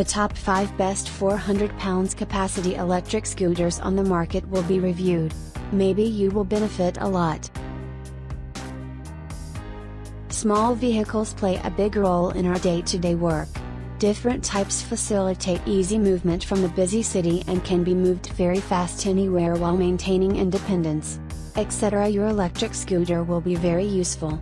The top 5 best 400 pounds capacity electric scooters on the market will be reviewed. Maybe you will benefit a lot. Small vehicles play a big role in our day-to-day -day work. Different types facilitate easy movement from the busy city and can be moved very fast anywhere while maintaining independence. Etc. Your electric scooter will be very useful.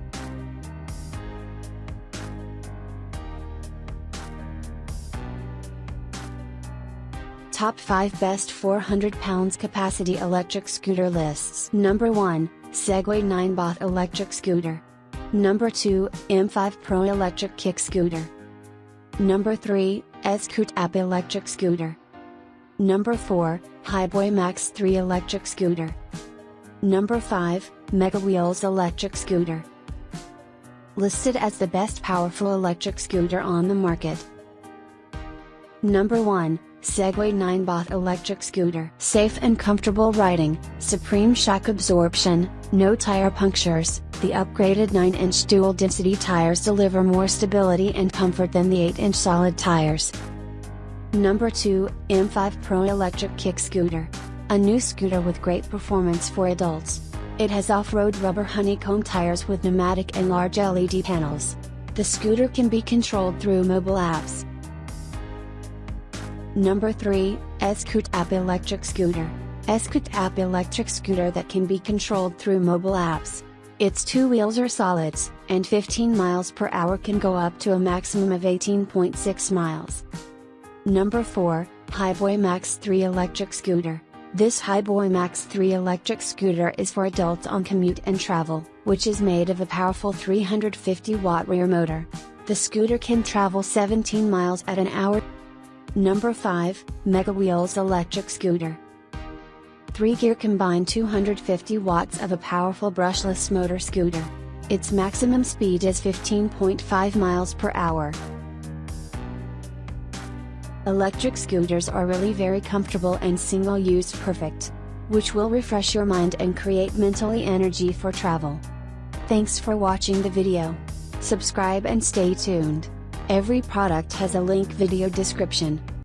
Top 5 Best 400 pounds capacity electric scooter lists Number 1, Segway Ninebot electric scooter. Number 2, M5 Pro electric kick scooter. Number 3, Scoot App electric scooter. Number 4, Hiboy Max 3 electric scooter. Number 5, Mega Wheels electric scooter. Listed as the best powerful electric scooter on the market. Number 1, Segway Ninebot electric scooter. Safe and comfortable riding, supreme shock absorption, no tire punctures, the upgraded 9-inch dual-density tires deliver more stability and comfort than the 8-inch solid tires. Number 2, M5 Pro electric kick scooter. A new scooter with great performance for adults. It has off-road rubber honeycomb tires with pneumatic and large LED panels. The scooter can be controlled through mobile apps. Number 3, Scoot App Electric Scooter. Scoot App electric scooter that can be controlled through mobile apps. Its two wheels are solids, and 15 miles per hour can go up to a maximum of 18.6 miles. Number 4, Hiboy Max 3 Electric Scooter. This Hiboy Max 3 electric scooter is for adults on commute and travel, which is made of a powerful 350 watt rear motor. The scooter can travel 17 miles at an hour Number 5, Mega Wheels Electric Scooter. 3-gear combined 250 watts of a powerful brushless motor scooter. Its maximum speed is 15.5 miles per hour. Electric scooters are really very comfortable and single-use perfect. Which will refresh your mind and create mentally energy for travel. Thanks for watching the video. Subscribe and stay tuned. Every product has a link video description.